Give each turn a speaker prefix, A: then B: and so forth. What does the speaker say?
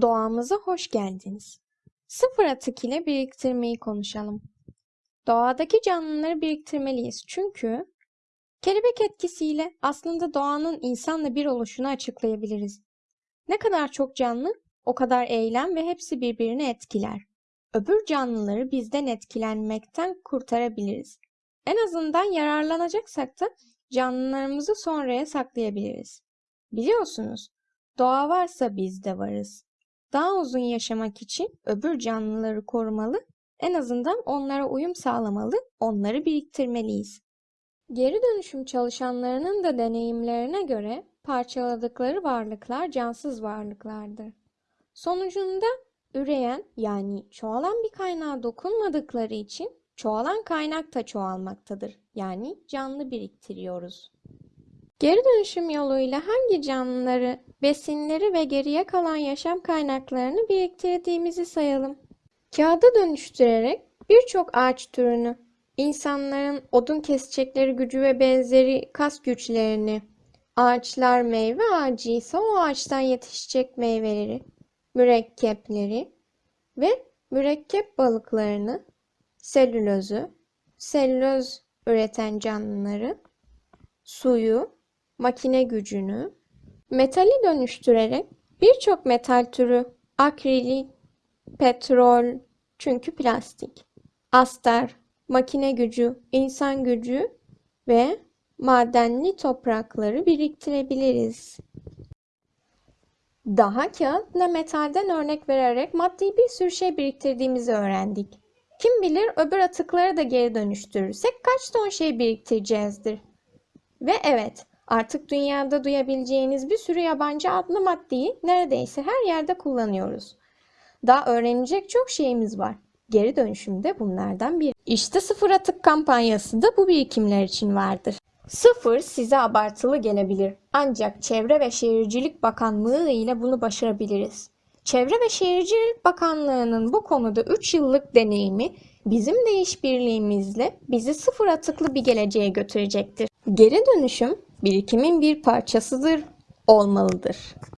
A: Doğamıza hoş geldiniz. Sıfır atık ile biriktirmeyi konuşalım. Doğadaki canlıları biriktirmeliyiz çünkü kelebek etkisiyle aslında doğanın insanla bir oluşunu açıklayabiliriz. Ne kadar çok canlı, o kadar eylem ve hepsi birbirini etkiler. Öbür canlıları bizden etkilenmekten kurtarabiliriz. En azından yararlanacaksak da canlılarımızı sonraya saklayabiliriz. Biliyorsunuz, doğa varsa biz de varız. Daha uzun yaşamak için öbür canlıları korumalı, en azından onlara uyum sağlamalı, onları biriktirmeliyiz. Geri dönüşüm çalışanlarının da deneyimlerine göre parçaladıkları varlıklar cansız varlıklardır. Sonucunda üreyen yani çoğalan bir kaynağa dokunmadıkları için çoğalan kaynak da çoğalmaktadır. Yani canlı biriktiriyoruz. Geri dönüşüm yoluyla hangi canlıları, besinleri ve geriye kalan yaşam kaynaklarını biriktirdiğimizi sayalım. Kağıda dönüştürerek birçok ağaç türünü, insanların odun kesecekleri gücü ve benzeri kas güçlerini, ağaçlar meyve ağacı ise o ağaçtan yetişecek meyveleri, mürekkepleri ve mürekkep balıklarını, selülozü, selüloz üreten canlıları, suyu, makine gücünü, metali dönüştürerek birçok metal türü, akrilik, petrol, çünkü plastik, astar, makine gücü, insan gücü ve madenli toprakları biriktirebiliriz. Daha kağıtla metalden örnek vererek maddi bir sürü şey biriktirdiğimizi öğrendik. Kim bilir öbür atıkları da geri dönüştürürsek kaç ton şey biriktireceğizdir. Ve evet, artık dünyada duyabileceğiniz bir sürü yabancı adlı maddeyi neredeyse her yerde kullanıyoruz. Daha öğrenecek çok şeyimiz var. Geri dönüşüm de bunlardan biri. İşte sıfır atık kampanyası da bu birikimler için vardır. Sıfır size abartılı gelebilir. Ancak Çevre ve Şehircilik Bakanlığı ile bunu başarabiliriz. Çevre ve Şehircilik Bakanlığı'nın bu konuda 3 yıllık deneyimi bizim de işbirliğimizle bizi sıfır atıklı bir geleceğe götürecektir. Geri dönüşüm birikimin bir parçasıdır, olmalıdır.